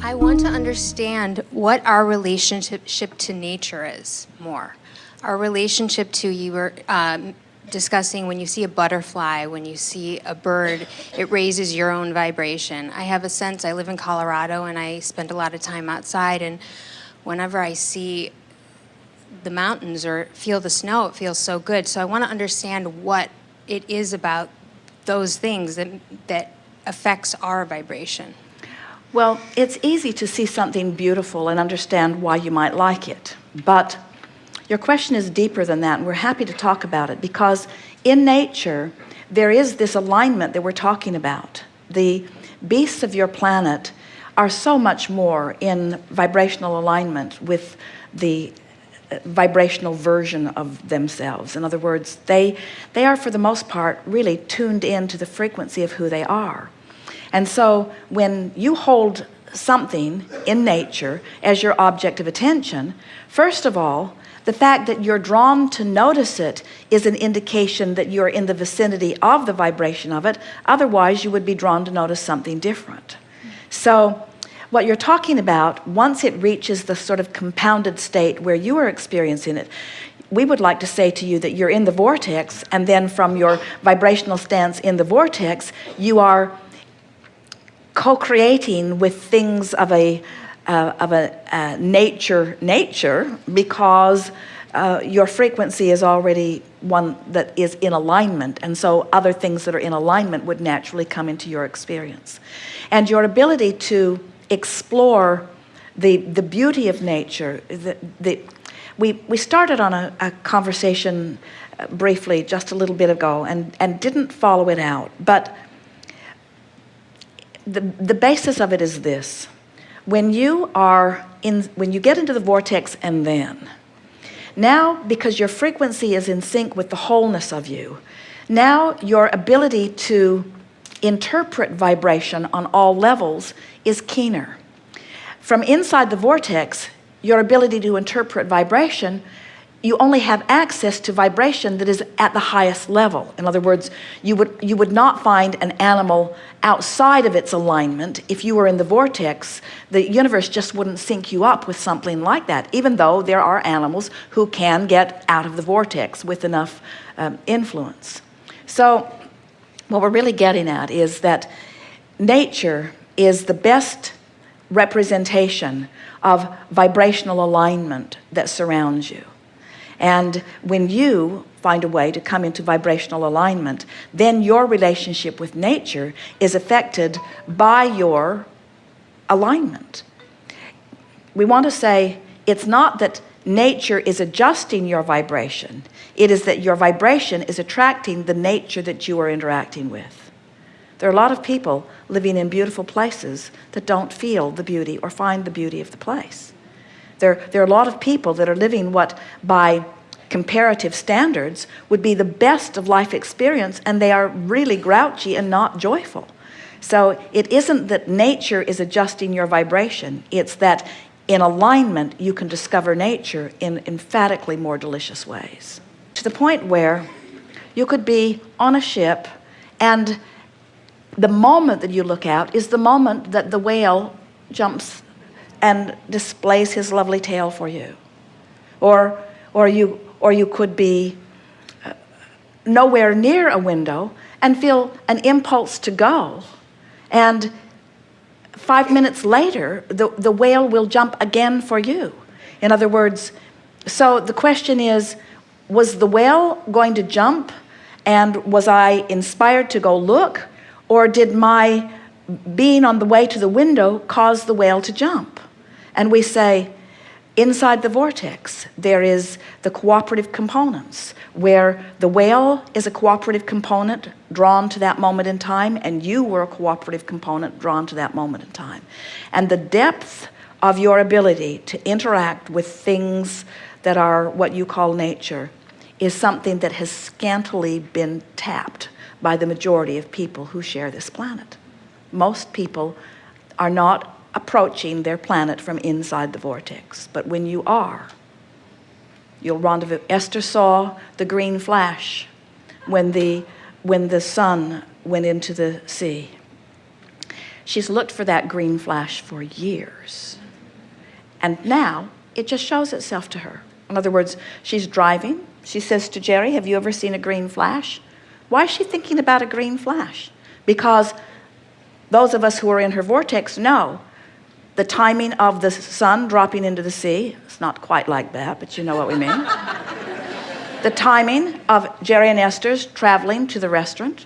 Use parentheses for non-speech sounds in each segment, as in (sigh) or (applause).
I want to understand what our relationship to nature is more. Our relationship to, you were um, discussing when you see a butterfly, when you see a bird, it raises your own vibration. I have a sense, I live in Colorado and I spend a lot of time outside and whenever I see the mountains or feel the snow, it feels so good. So I want to understand what it is about those things that, that affects our vibration. Well, it's easy to see something beautiful and understand why you might like it. But your question is deeper than that, and we're happy to talk about it because in nature, there is this alignment that we're talking about. The beasts of your planet are so much more in vibrational alignment with the uh, vibrational version of themselves. In other words, they, they are for the most part really tuned in to the frequency of who they are. And so when you hold something in nature as your object of attention, first of all, the fact that you're drawn to notice it is an indication that you're in the vicinity of the vibration of it. Otherwise, you would be drawn to notice something different. So what you're talking about, once it reaches the sort of compounded state where you are experiencing it, we would like to say to you that you're in the vortex and then from your vibrational stance in the vortex, you are co-creating with things of a uh, of a uh, nature nature because uh, your frequency is already one that is in alignment. And so other things that are in alignment would naturally come into your experience. And your ability to explore the the beauty of nature the, the we we started on a, a conversation uh, briefly just a little bit ago and and didn't follow it out. But the the basis of it is this. When you are in when you get into the vortex and then now because your frequency is in sync with the wholeness of you now your ability to interpret vibration on all levels is keener. From inside the vortex your ability to interpret vibration you only have access to vibration that is at the highest level. In other words you would you would not find an animal outside of its alignment. If you were in the vortex the universe just wouldn't sync you up with something like that even though there are animals who can get out of the vortex with enough um, influence. So what we're really getting at is that nature is the best representation of vibrational alignment that surrounds you and when you find a way to come into vibrational alignment, then your relationship with nature is affected by your alignment. We want to say it's not that nature is adjusting your vibration. It is that your vibration is attracting the nature that you are interacting with. There are a lot of people living in beautiful places that don't feel the beauty or find the beauty of the place. There, there are a lot of people that are living what by comparative standards would be the best of life experience and they are really grouchy and not joyful. So it isn't that nature is adjusting your vibration. It's that in alignment, you can discover nature in emphatically more delicious ways. To the point where you could be on a ship and the moment that you look out is the moment that the whale jumps and displays his lovely tail for you. Or or you or you could be uh, nowhere near a window and feel an impulse to go. And five minutes later the the whale will jump again for you. In other words so the question is was the whale going to jump and was I inspired to go look or did my being on the way to the window cause the whale to jump and we say inside the vortex there is the cooperative components where the whale is a cooperative component drawn to that moment in time and you were a cooperative component drawn to that moment in time. And the depth of your ability to interact with things that are what you call nature is something that has scantily been tapped by the majority of people who share this planet. Most people are not approaching their planet from inside the vortex but when you are you'll rendezvous Esther saw the green flash when the when the sun went into the sea She's looked for that green flash for years. And now it just shows itself to her. In other words, she's driving. She says to Jerry, Have you ever seen a green flash? Why is she thinking about a green flash? Because those of us who are in her vortex know the timing of the sun dropping into the sea. It's not quite like that, but you know what we mean. (laughs) the timing of Jerry and Esther's traveling to the restaurant,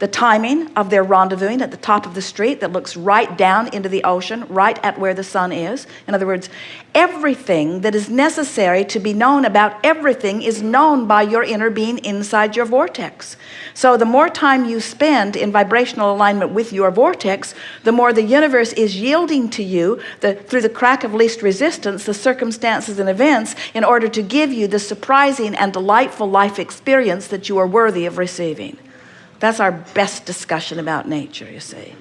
the timing of their rendezvousing at the top of the street that looks right down into the ocean, right at where the sun is. In other words, everything that is necessary to be known about everything is known by your inner being inside your vortex. So the more time you spend in vibrational alignment with your vortex, the more the universe is yielding to you the, through the crack of least resistance, the circumstances and events in order to give you the surprising and delightful life experience that you are worthy of receiving. That's our best discussion about nature, you see.